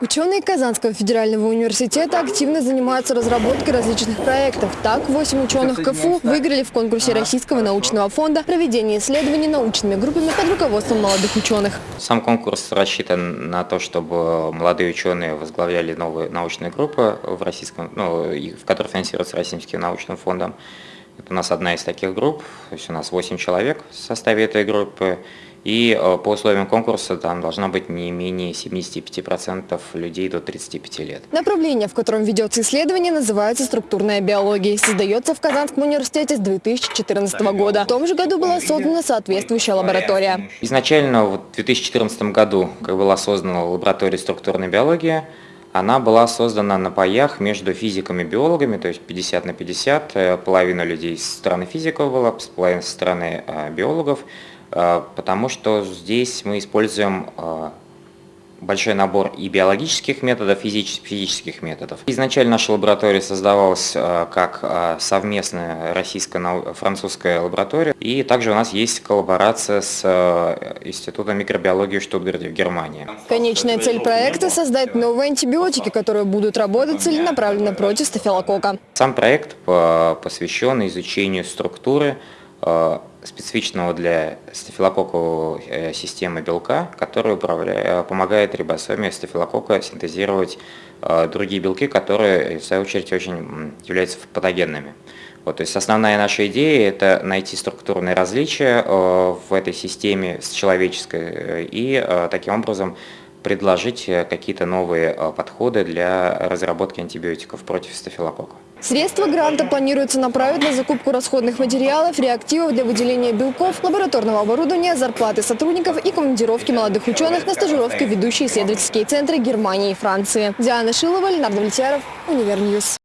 Ученые Казанского федерального университета активно занимаются разработкой различных проектов. Так, 8 ученых КФУ выиграли в конкурсе Российского научного фонда проведение исследований научными группами под руководством молодых ученых. Сам конкурс рассчитан на то, чтобы молодые ученые возглавляли новые научные группы, в, российском, ну, в которых финансируются Российским научным фондом. Это у нас одна из таких групп, то есть у нас 8 человек в составе этой группы. И э, по условиям конкурса там должна быть не менее 75% людей до 35 лет. Направление, в котором ведется исследование, называется структурная биология. Создается в Казанском университете с 2014 года. В том же году была создана соответствующая лаборатория. Изначально в 2014 году, как была создана лаборатория структурной биологии, она была создана на паях между физиками и биологами, то есть 50 на 50. Э, Половина людей со стороны физиков была, половина со стороны э, биологов, потому что здесь мы используем э, большой набор и биологических методов, физич- физических методов. Изначально наша лаборатория создавалась э, как э, совместная российско-французская лаборатория. И также у нас есть коллаборация с э, Институтом микробиологии в Штутгарте в Германии. Конечная цель проекта – создать новые антибиотики, которые будут работать целенаправленно против стафилококка. Сам проект по- посвящен изучению структуры э, специфичного для стафилококковой э, системы белка, который э, помогает рибосоме стафилококка синтезировать э, другие белки, которые, в свою очередь, очень являются патогенными. Вот, то есть основная наша идея – это найти структурные различия в этой системе с человеческой и таким образом предложить какие-то новые подходы для разработки антибиотиков против стафилококка. Средства гранта планируется направить на закупку расходных материалов, реактивов для выделения белков, лабораторного оборудования, зарплаты сотрудников и командировки молодых ученых на стажировки в ведущие исследовательские центры Германии и Франции. Диана Шилова, Ленар Давлетьяров, Univer News.